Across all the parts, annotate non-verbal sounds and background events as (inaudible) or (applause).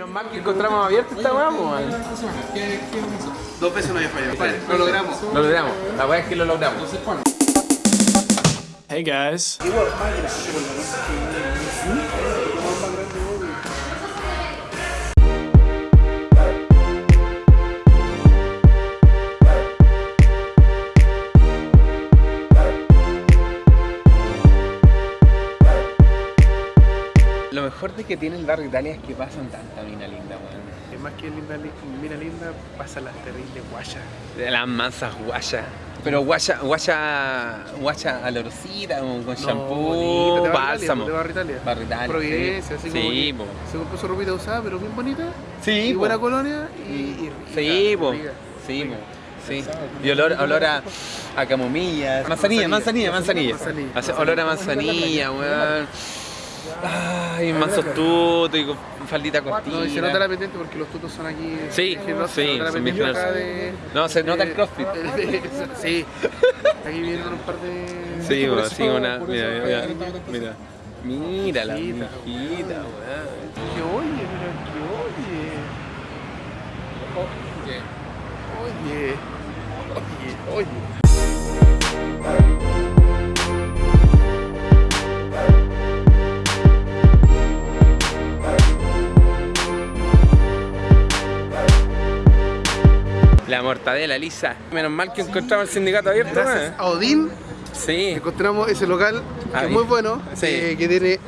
Menos mal que encontramos abierto esta weá, po, man. Dos veces no había fallado. Vale, lo logramos. Lo logramos. La weá es que lo logramos. Hey guys. Lo mejor de que tiene el barrio Italia es que pasan tanta mina linda, weón. Es más que linda, li- mira linda, pasa las terribles guayas. Las mansas guaya. Pero guaya, guaya, guaya alorcida, con con shampoo, bálsamo. De Barrio Italia. Barrio Italia, Providencia, sí. así como Sí. Se compró su ropita usada, pero bien bonita. Sí, y po. buena colonia y, y rica, Sí, po. rica. Sí, po. Sí. Y olor, olor a, a camomilla. Manzanilla, manzanilla, manzanilla. Manzanilla. Hace olor a manzanilla, weón. Ay, mansos tutos y con faldita cortita. No, y se nota la pendiente porque los tutos son aquí. Sí, sí, son bien No, se nota el crossfit. (laughs) sí. Aquí vienen un par de. Sí, (laughs) eso- sí, una. Mira, mira, mira. Mira la Mijita, weón. Que oye, pero que oye. Oye. Oye, oye. Mortadela lisa. Menos mal que encontramos el sindicato abierto, Gracias a Odín Sí, encontramos ese local que es muy bueno, Sí. eh, que tiene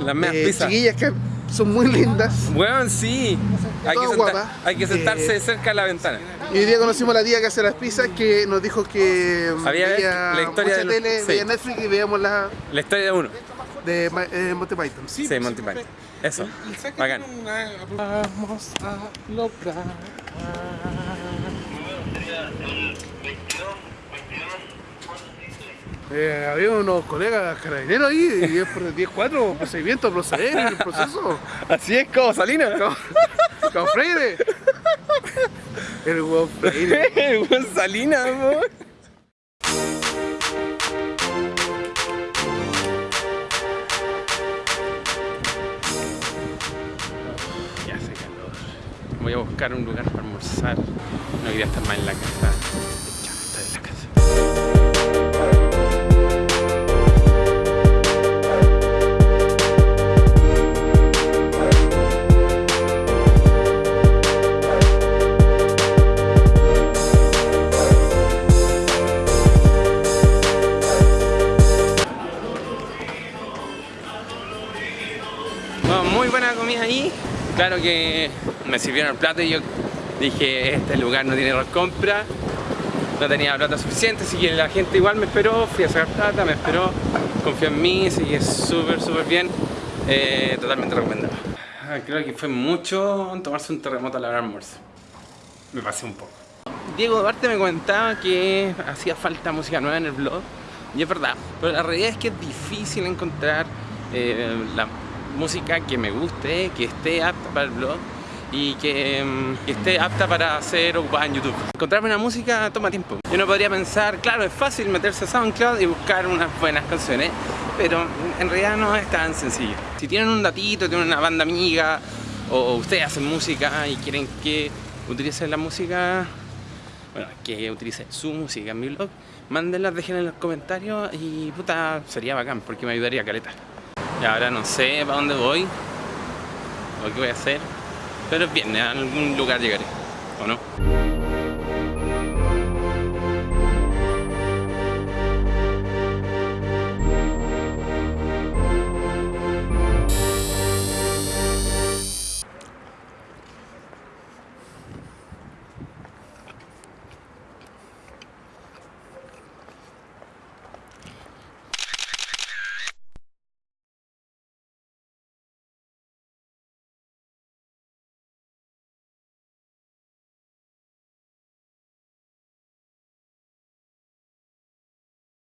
las eh, pizzas. chiquillas que son muy lindas. Weón, sí. Hay que, Todas senta- guapas. hay que sentarse Eh, cerca de la ventana. Y hoy día conocimos a la tía que hace las pizzas que nos dijo que mm, Había veía la historia mucha de tele, sí. veía Netflix y veíamos la La historia de uno. de eh, Monty Python. Sí, Monty Python. Eso. Bacán. Eh, había unos colegas carabineros ahí, y 10 por 10-4, procedimiento, proceder en el proceso. Así es como Salina. Como, Freire. El huevo Freire. El buen (laughs) Salina, po. Ya hace calor. Voy a buscar un lugar para almorzar. No quería estar más en la casa. Comida ahí. Claro que me sirvieron el plato y yo dije, este lugar no tiene compra. No tenía plata suficiente, así que la gente igual me esperó, fui a sacar plata, me esperó, confió en mí, así que súper, súper bien. Eh, totalmente recomendado. Ah, Creo que fue mucho tomarse un terremoto a la hora del almuerzo. Me pasé un poco. Diego Duarte me comentaba que hacía falta música nueva en el blog y es verdad, pero la realidad es que es difícil encontrar eh, la música que me guste, que esté apta para el blog y que, que esté apta para ser ocupada en YouTube. Encontrarme una música toma tiempo. Yo no podría pensar, claro, es fácil meterse a SoundCloud y buscar unas buenas canciones, pero en realidad no es tan sencillo. Si tienen un datito, tienen una banda amiga o ustedes hacen música y quieren que utilicen la música bueno, que utilicen su música en mi blog, mándenla, déjenla en los comentarios y puta, sería bacán porque me ayudaría a caleta. Ahora no sé para dónde voy o qué voy a hacer, pero es bien, a algún lugar llegaré, ¿o no?